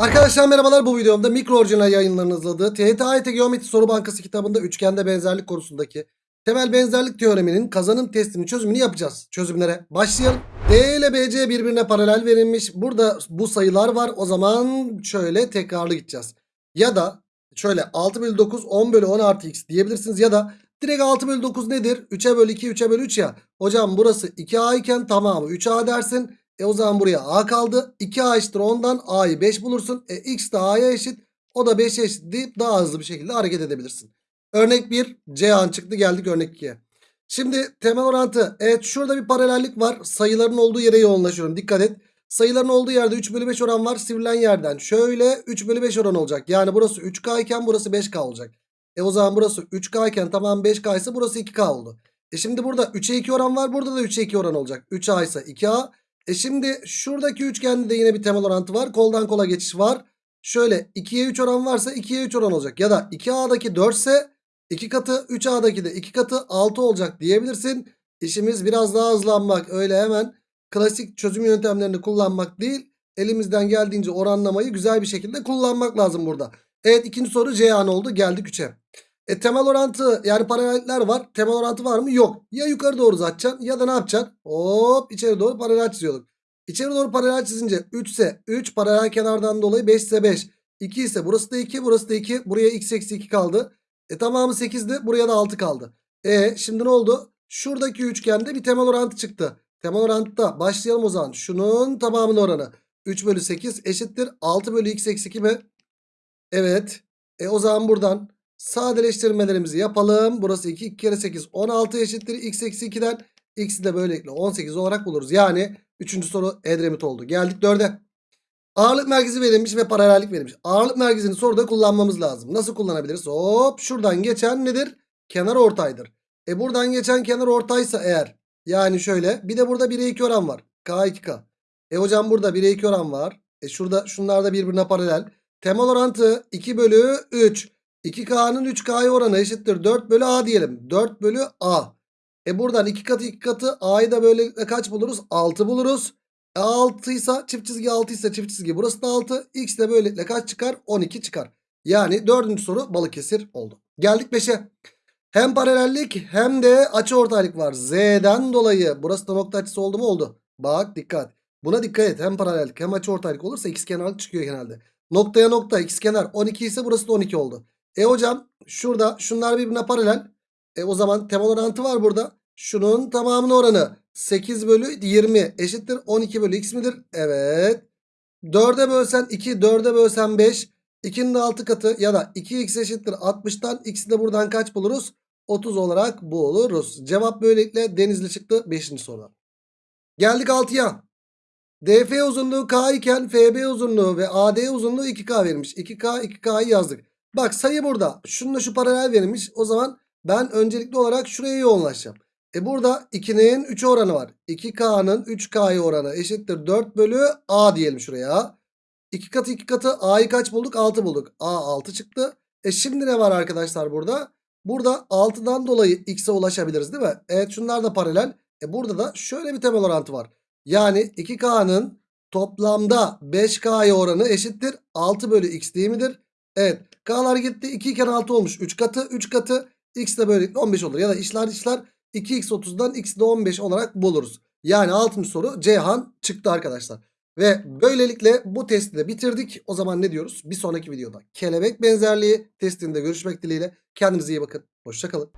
Arkadaşlar merhabalar bu videomda mikro orijinal yayınlarının hazırladığı TYT Geometri Soru Bankası kitabında üçgende benzerlik konusundaki temel benzerlik teoreminin kazanım testinin çözümünü yapacağız. Çözümlere başlayalım. D ile BC birbirine paralel verilmiş. Burada bu sayılar var. O zaman şöyle tekrarlı gideceğiz. Ya da şöyle 6 bölü 9 10 bölü 10 artı x diyebilirsiniz. Ya da direkt 6 bölü 9 nedir? 3'e bölü 2 3'e bölü 3 ya. Hocam burası 2a iken tamamı 3a dersin. E o zaman buraya a kaldı. 2a eşittir 10'dan a'yı 5 bulursun. E x de a'ya eşit. O da 5'e eşit deyip daha hızlı bir şekilde hareket edebilirsin. Örnek 1 C an çıktı geldik örnek 2'ye. Şimdi temel orantı. Evet şurada bir paralellik var. Sayıların olduğu yere yoğunlaşıyorum. Dikkat et. Sayıların olduğu yerde 3 bölü 5 oran var. Sivrilen yerden şöyle 3 bölü 5 oran olacak. Yani burası 3K iken burası 5K olacak. E o zaman burası 3K iken tamam 5K ise burası 2K oldu. E şimdi burada 3'e 2 oran var. Burada da 3'e 2 oran olacak. 3A ise 2A. E şimdi şuradaki üçgende de yine bir temel orantı var. Koldan kola geçiş var. Şöyle 2'ye 3 oran varsa 2'ye 3 oran olacak. Ya da 2A'daki 4 ise 2 katı 3A'daki de 2 katı 6 olacak diyebilirsin. İşimiz biraz daha hızlanmak. Öyle hemen klasik çözüm yöntemlerini kullanmak değil. Elimizden geldiğince oranlamayı güzel bir şekilde kullanmak lazım burada. Evet ikinci soru C an oldu. Geldik 3'e. E temel orantı yani paralellikler var. Temel orantı var mı? Yok. Ya yukarı doğru uzatacaksın ya da ne yapacaksın? Hop içeri doğru paralel çiziyorduk. İçeri doğru paralel çizince 3 ise 3 paralel kenardan dolayı 5 ise 5. 2 ise burası da 2 burası da 2. Buraya x eksi 2 kaldı. E tamamı 8'di buraya da 6 kaldı. E şimdi ne oldu? Şuradaki üçgende bir temel orantı çıktı. Temel orantıda başlayalım o zaman. Şunun tamamının oranı. 3 bölü 8 eşittir. 6 bölü x eksi 2 mi? Evet. E o zaman buradan sadeleştirmelerimizi yapalım. Burası 2. 2 kere 8 16 eşittir. X eksi 2'den x'i de böylelikle 18 olarak buluruz. Yani 3. soru Edremit oldu. Geldik 4'e. Ağırlık merkezi verilmiş ve paralellik verilmiş. Ağırlık merkezini soruda kullanmamız lazım. Nasıl kullanabiliriz? Hop şuradan geçen nedir? Kenar ortaydır. E buradan geçen kenar ortaysa eğer yani şöyle bir de burada 1'e 2 oran var. K 2K. E hocam burada 1'e 2 oran var. E şurada şunlar da birbirine paralel. Temel orantı 2 bölü 3. 2K'nın 3K'ya oranı eşittir 4 bölü A diyelim. 4 bölü A. E buradan 2 katı 2 katı A'yı da böyle kaç buluruz? 6 buluruz. E 6 ise çift çizgi 6 ise çift çizgi burası da 6. X de böylelikle kaç çıkar? 12 çıkar. Yani dördüncü soru Balıkesir oldu. Geldik 5'e. Hem paralellik hem de açı ortaylık var. Z'den dolayı burası da nokta açısı oldu mu? Oldu. Bak dikkat. Buna dikkat et. Hem paralellik hem açı ortaylık olursa x kenarlık çıkıyor genelde. Noktaya nokta x kenar 12 ise burası da 12 oldu. E hocam şurada şunlar birbirine paralel. E o zaman temel orantı var burada. Şunun tamamının oranı 8 bölü 20 eşittir 12 bölü x midir? Evet. 4'e bölsen 2 4'e bölsen 5. 2'nin de 6 katı ya da 2x eşittir 60'tan x'i de buradan kaç buluruz? 30 olarak buluruz. Cevap böylelikle denizli çıktı 5. soru. Geldik 6'ya. DF uzunluğu K iken FB uzunluğu ve AD uzunluğu 2K verilmiş. 2K 2K'yı yazdık. Bak sayı burada. Şununla şu paralel verilmiş. O zaman ben öncelikli olarak şuraya yoğunlaşacağım. E burada 2'nin 3 oranı var. 2K'nın 3K'ya oranı eşittir 4 bölü A diyelim şuraya. 2 katı 2 katı A'yı kaç bulduk? 6 bulduk. A 6 çıktı. E şimdi ne var arkadaşlar burada? Burada 6'dan dolayı X'e ulaşabiliriz değil mi? Evet şunlar da paralel. E burada da şöyle bir temel orantı var. Yani 2K'nın toplamda 5K'ya oranı eşittir 6 bölü X değil midir? Evet. K'lar gitti. 2 iken 6 olmuş. 3 katı. 3 katı. X de böylelikle 15 olur. Ya da işler işler 2x30'dan x de 15 olarak buluruz. Yani 6. soru Ceyhan çıktı arkadaşlar. Ve böylelikle bu testi de bitirdik. O zaman ne diyoruz? Bir sonraki videoda kelebek benzerliği testinde görüşmek dileğiyle. Kendinize iyi bakın. Hoşçakalın.